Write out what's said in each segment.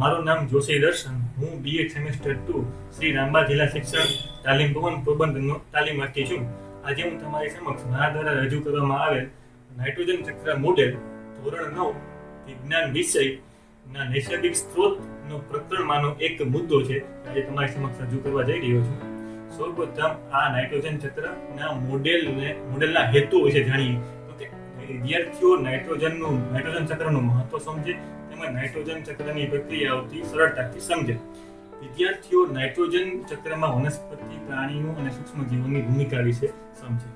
મારું નામ જોશી દર્શન. હું BA semester two Shri Ramba જિલ્લા શિક્ષણ, તાલીમ ભવન પ્રબંધનો તાલીમાર્થી છું. આજે હું તમારી સમક્ષ મારા દ્વારા રજૂ કરવામાં આવેલ નાઇટ્રોજન ચક્ર મોડેલ ધોરણ નવ, વિજ્ઞાન વિષયના નૈસર્ગિક સ્ત્રોતનો પ્રકરણમાંનો એક મુદ્દો છે. આજે તમારી સમક્ષ રજૂ કરવા જઈ રહ્યો છું. સૌપ્રથમ આ નાઇટ્રોજન ચક્રના મોડેલને મોડેલના હેતુ વિશે જાણીએ. તો વિદ્યાર્થીઓ નાઇટ્રોજનનું નાઇટ્રોજન ચક્રનું મહત્વ સમજે તેમજ નાઇટ્રોજન ચક્રની પ્રક્રિયાઓથી સરળતાથી સમજે વિદ્યાર્થીઓ નાઇટ્રોજન ચક્રમાં વનસ્પતિ પ્રાણીઓ અને સૂક્ષ્મ જીવોની ભૂમિકા વિશે સમજે.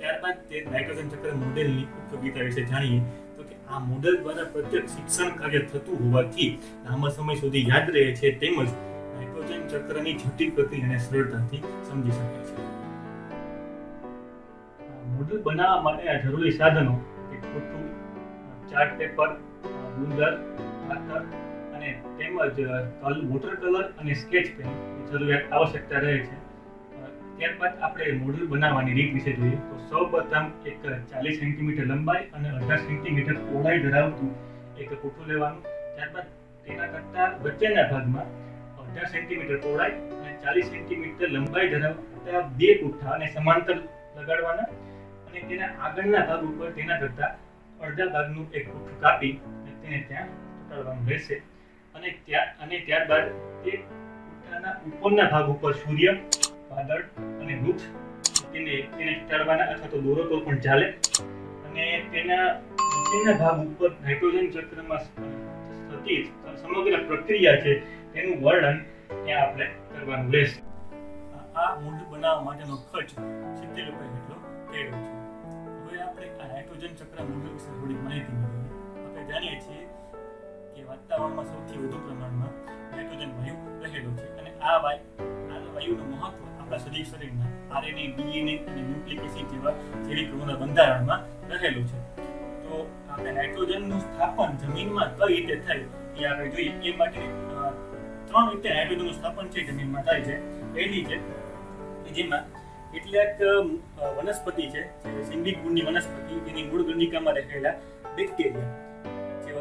ત્યારબાદ તે નાઇટ્રોજન ચક્ર મોડેલની ઉપયોગિતા વિશે જાણીએ તો કે આ મોડેલ દ્વારા પ્રત્યક્ષ શિક્ષણ કાર્ય થતું હોવાથી લાંબા સમય સુધી યાદ રહે છે તેમજ નાઇટ્રોજન ચક્રની જટિલ પ્રક્રિયાને સરળતાથી સમજી શકાય છે. મોડેલ બનાવવા માટે આ જરૂરી સાધનો કે ખોટું, ચાર્ટ પેપર, ગુંદર ખાતર અને તેમજ વોટર કલર અને સ્કેચ પેન જરૂરિયાત આવશ્યકતા રહે છે. ત્યારબાદ આપણે મોડલ બનાવવાની રીત વિશે જોઈએ. તો સૌપ્રથમ એક ચાલીસ સેન્ટીમીટર લંબાઈ અને અઢાર સેન્ટીમીટર પહોળાઈ ધરાવતું એક કોઠું લેવાનું. ત્યારબાદ તેના કરતા વચ્ચેના ભાગમાં અઢાર સેન્ટીમીટર પહોળાઈ અને ચાલીસ સેન્ટીમીટર લંબાઈ ધરાવતા બે પૂઠા અને સમાંતર લગાડવાના. અને તેના આગળના ભાગ ઉપર તેના કરતા અડધા ભાગનું એક પૂઠું કાપી અને તેને ત્યાં ચોંટાડવાનું રહેશે અને ત્યાં, અને ત્યારબાદ તે પૂઠાના ઉપરના ભાગ ઉપર સૂર્ય, વાદળ અને વૃક્ષ તેને તેને ચોંટાડવાના અથવા તો દોરો તો પણ ચાલે. અને તેના નીચેના ભાગ ઉપર નાઇટ્રોજન ચક્રમાં થતી સમગ્ર પ્રક્રિયા છે તેનું વર્ણન ત્યાં આપણે કરવાનું રહેશે. આ મૂળ બનાવવા માટેનો ખર્ચ સિત્તેર રૂપિયા જેટલો થયેલો છે. હવે આપણે આ નાઇટ્રોજન ચક્ર મૂળ વિશે થોડી માહિતી મેળવીએ. આપણે જાણીએ છીએ કે વાતાવરણમાં સૌથી વધુ પ્રમાણમાં નાઇટ્રોજન વાયુ રહેલો છે. અને આ વાયુ, આ વાયુનું મહત્વ આપણા શરીર શરીરના આરએનએ ડીએનએ અને ન્યુક્લિક એસિડ જેવા જૈવિક બંધારણમાં રહેલું છે. તો આપણે નાઇટ્રોજનનું સ્થાપન જમીનમાં કઈ રીતે થાય એ આપણે જોઈએ. એ માટે ત્રણ રીતે નાઇટ્રોજનનું સ્થાપન છે જમીનમાં થાય છે. પહેલી છે કે જેમાં કેટલાક વનસ્પતિ છે, જે ગુણની વનસ્પતિ એની મૂળ ગંડિકામાં રહેલા બેક્ટેરિયા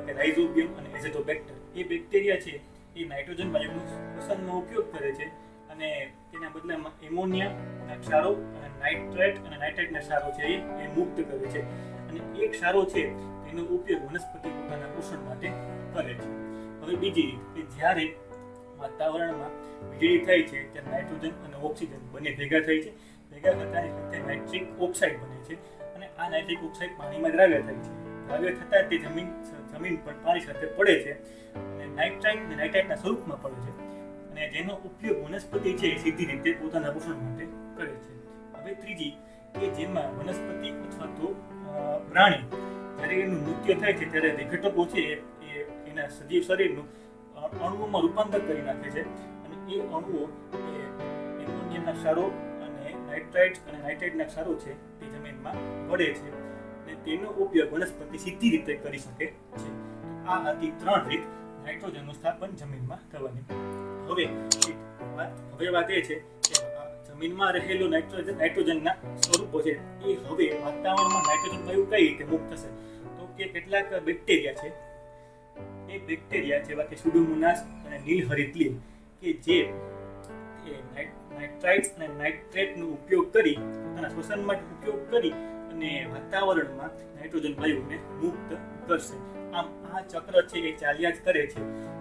કે રાઇઝોબિયમ અને એઝેટોબેક્ટર એ બેક્ટેરિયા છે, એ નાઇટ્રોજન વાયુનું ઉપયોગ કરે છે અને તેના બદલામાં એમોનિયા ક્ષારો અને નાઇટ્રેટ અને નાઇટ્રેટના ક્ષારો છે એ મુક્ત કરે છે. અને એ ક્ષારો છે, તેનો ઉપયોગ વનસ્પતિ પોતાના પોષણ માટે કરે છે. હવે બીજી રીત, કે જ્યારે વાતાવરણમાં વીજળી થાય છે, ત્યારે નાઇટ્રોજન અને ઓક્સિજન બંને ભેગા થાય છે. ભેગા થતા સાથે નાઇટ્રિક ઓક્સાઇડ બને છે અને આ નાઇટ્રિક ઓક્સાઇડ પાણીમાં દ્રાવ્ય થાય છે. દ્રાવ્ય થતાં તે જમીન જમીન પર પાણી સાથે પડે છે અને નાઇટ્રાઇટ અને નાઇટ્રાઇટના સ્વરૂપમાં પડે છે. અને જેનો ઉપયોગ વનસ્પતિ છે એ સીધી રીતે પોતાના પોષણ માટે કરે છે. હવે ત્રીજી, કે જેમાં વનસ્પતિ અથવા તો પ્રાણી જ્યારે એનું મૃત્યુ થાય છે ત્યારે વિઘટકો છે એ એના સજીવ શરીરનું અણુઓમાં રૂપાંતર કરી નાખે છે. અને એ અણુઓ એ એમોનિયમના ક્ષારો અને નાઇટ્રાઇટ અને નાઇટ્રાઇટના ક્ષારો છે તે જમીનમાં પડે છે. તેનો ઉપયોગ વનસ્પતિ સીધી રીતે કરી શકે છે. આ હતી ત્રણ રીત નાઇટ્રોજનનું સ્થાપન જમીનમાં કરવાની હવે હવે વાત એ છે કે જમીનમાં રહેલું નાઇટ્રોજન, નાઇટ્રોજનના સ્વરૂપો છે, એ હવે વાતાવરણમાં નાઇટ્રોજન વાયુ કઈ રીતે મુક્ત થશે? તો કે કેટલાક બેક્ટેરિયા છે, એ બેક્ટેરિયા જેવા કે સુડોમોનાસ અને નીલહરિતલી કે જે નાઇટ્રાઇટ્સ અને નાઇટ્રેટનો ઉપયોગ કરી, પોતાના માટે ઉપયોગ કરી અને વાતાવરણમાં નાઇટ્રોજન વાયુને મુક્ત કરશે. આમ આ ચક્ર છે એ ચાલ્યા જ કરે છે.